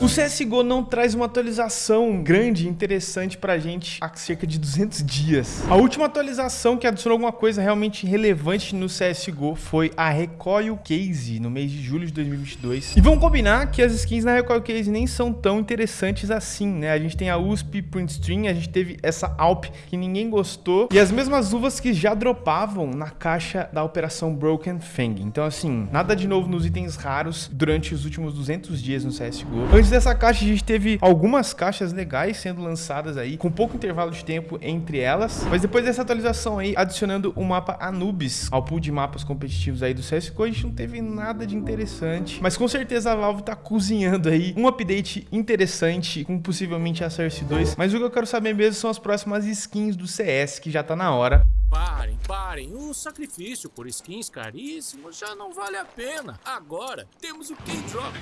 O CSGO não traz uma atualização grande e interessante pra gente há cerca de 200 dias. A última atualização que adicionou alguma coisa realmente relevante no CSGO foi a Recoil Case no mês de julho de 2022. E vamos combinar que as skins na Recoil Case nem são tão interessantes assim, né? A gente tem a USP Print String, a gente teve essa Alp que ninguém gostou e as mesmas uvas que já dropavam na caixa da Operação Broken Fang. Então assim, nada de novo nos itens raros durante os últimos 200 dias no CSGO. Antes Antes dessa caixa, a gente teve algumas caixas legais sendo lançadas aí, com pouco intervalo de tempo entre elas. Mas depois dessa atualização aí, adicionando o mapa Anubis ao pool de mapas competitivos aí do CSGO, a gente não teve nada de interessante. Mas com certeza a Valve tá cozinhando aí um update interessante, com possivelmente a Source 2. Mas o que eu quero saber mesmo são as próximas skins do CS, que já tá na hora. Parem, parem. O sacrifício por skins caríssimos já não vale a pena. Agora temos o K-Drop.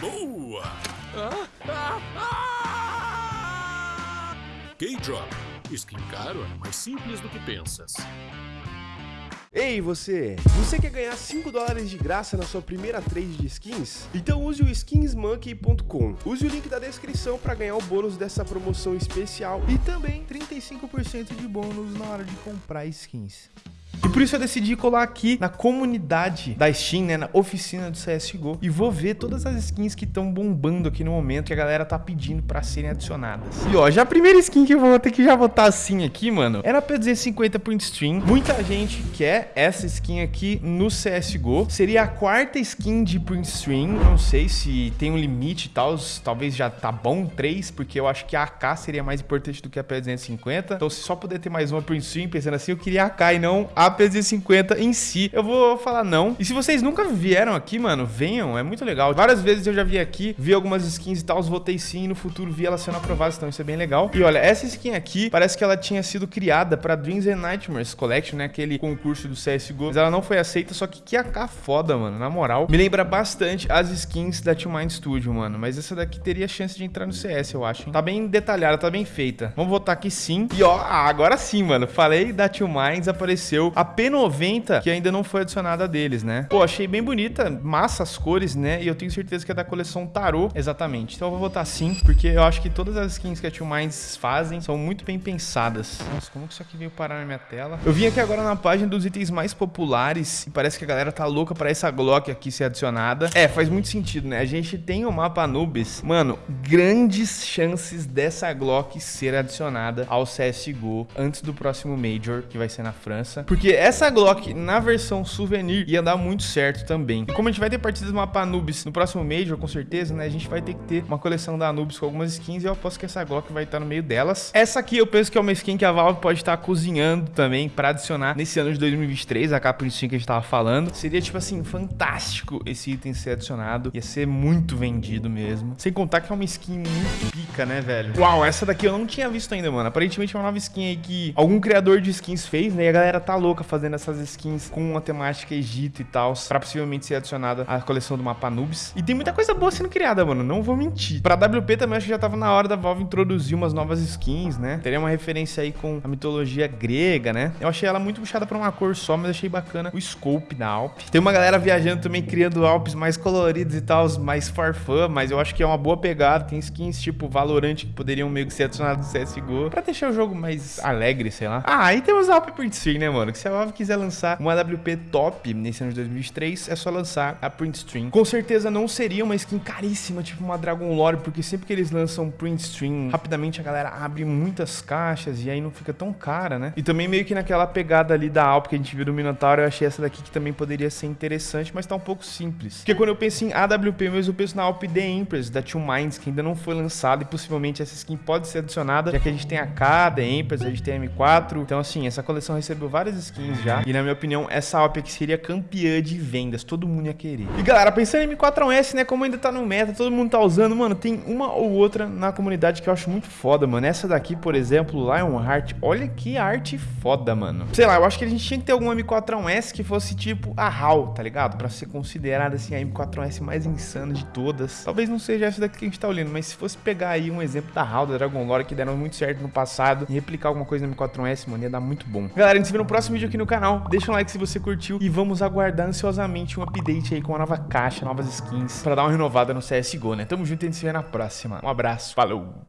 Boa! Ah, ah, ah! K-Drop. Skin caro é mais simples do que pensas. Ei você! Você quer ganhar 5 dólares de graça na sua primeira trade de skins? Então use o skinsmonkey.com. Use o link da descrição para ganhar o bônus dessa promoção especial e também 35% de bônus na hora de comprar skins. E por isso eu decidi colar aqui na comunidade da Steam, né, na oficina do CSGO, e vou ver todas as skins que estão bombando aqui no momento, que a galera tá pedindo pra serem adicionadas. E ó, já a primeira skin que eu vou ter que já botar assim aqui, mano, era P250 Print Stream. Muita gente quer essa skin aqui no CSGO. Seria a quarta skin de Print Stream. Não sei se tem um limite e tal, talvez já tá bom, três, porque eu acho que a AK seria mais importante do que a P250. Então se só poder ter mais uma Print Stream, pensando assim, eu queria a AK e não a P250 em si. Eu vou falar não. E se vocês nunca vieram aqui, mano, venham, é muito legal. Várias vezes eu já vi aqui, vi algumas skins e tal, votei sim e no futuro vi ela sendo aprovada, então isso é bem legal. E olha, essa skin aqui, parece que ela tinha sido criada pra Dreams and Nightmares Collection, né, aquele concurso do CSGO, mas ela não foi aceita, só que que AK foda, mano, na moral. Me lembra bastante as skins da Two Mind Studio, mano, mas essa daqui teria chance de entrar no CS, eu acho. Hein? Tá bem detalhada, tá bem feita. Vamos votar aqui sim. E ó, agora sim, mano, falei da Two Minds, apareceu a P90, que ainda não foi adicionada deles, né? Pô, achei bem bonita, massa as cores, né? E eu tenho certeza que é da coleção Tarot, exatamente. Então eu vou votar sim, porque eu acho que todas as skins que a Two Minds fazem são muito bem pensadas. Nossa, como que isso aqui veio parar na minha tela? Eu vim aqui agora na página dos itens mais populares e parece que a galera tá louca pra essa Glock aqui ser adicionada. É, faz muito sentido, né? A gente tem o mapa Anubis. Mano, grandes chances dessa Glock ser adicionada ao CSGO antes do próximo Major, que vai ser na França. Porque essa Glock, na versão souvenir, ia dar muito certo também. E como a gente vai ter partidas do mapa Anubis no próximo Major, com certeza, né? A gente vai ter que ter uma coleção da Anubis com algumas skins e eu aposto que essa Glock vai estar no meio delas. Essa aqui eu penso que é uma skin que a Valve pode estar cozinhando também pra adicionar nesse ano de 2023, a capa que a gente tava falando. Seria, tipo assim, fantástico esse item ser adicionado. Ia ser muito vendido mesmo. Sem contar que é uma skin muito pica, né, velho? Uau, essa daqui eu não tinha visto ainda, mano. Aparentemente é uma nova skin aí que algum criador de skins fez, né? E a galera tá louca fazendo essas skins com uma temática Egito e tal, pra possivelmente ser adicionada à coleção do mapa Nubes. E tem muita coisa boa sendo criada, mano. Não vou mentir. Pra WP também acho que já tava na hora da Valve introduzir umas novas skins, né? Teria uma referência aí com a mitologia grega, né? Eu achei ela muito puxada pra uma cor só, mas achei bacana o scope da Alp. Tem uma galera viajando também, criando Alpes mais coloridos e tal, mais farfã, mas eu acho que é uma boa pegada. Tem skins tipo Valorant que poderiam meio que ser adicionados no CSGO pra deixar o jogo mais alegre, sei lá. Ah, aí temos a Alp Stream, né, mano? Que se a Valve quiser lançar uma WP top nesse ano de 2023, é só lançar a Print Stream. Com certeza não seria uma skin caríssima, tipo uma Dragon Lore, porque sempre que eles lançam Print Stream, rapidamente a galera abre muitas caixas e aí não fica tão cara, né? E também meio que naquela pegada ali da Alp que a gente viu do Minotauro, eu achei essa daqui que também poderia ser interessante, mas tá um pouco simples. Porque quando eu penso em AWP mesmo, eu penso na Alp The Empress, da Two Minds, que ainda não foi lançada e possivelmente essa skin pode ser adicionada, já que a gente tem a K, The Empress, a gente tem a M4. Então, assim, essa coleção recebeu várias skins já. E na minha opinião, essa aqui seria campeã de vendas, todo mundo ia querer. E galera, pensando em M4S, né, como ainda tá no meta, todo mundo tá usando, mano, tem uma ou outra na comunidade que eu acho muito foda, mano. Essa daqui, por exemplo, Lionheart, olha que arte foda, mano. Sei lá, eu acho que a gente tinha que ter algum M4S que fosse tipo a HAL, tá ligado? Pra ser considerada, assim, a M4S mais insana de todas. Talvez não seja essa daqui que a gente tá olhando, mas se fosse pegar aí um exemplo da HAL, da Dragon Lore, que deram muito certo no passado, e replicar alguma coisa no M4S, mano, ia dar muito bom. Galera, a gente se vê no próximo vídeo vídeo aqui no canal, deixa um like se você curtiu e vamos aguardar ansiosamente um update aí com uma nova caixa, novas skins, pra dar uma renovada no CSGO, né? Tamo junto e a gente se vê na próxima. Um abraço, falou!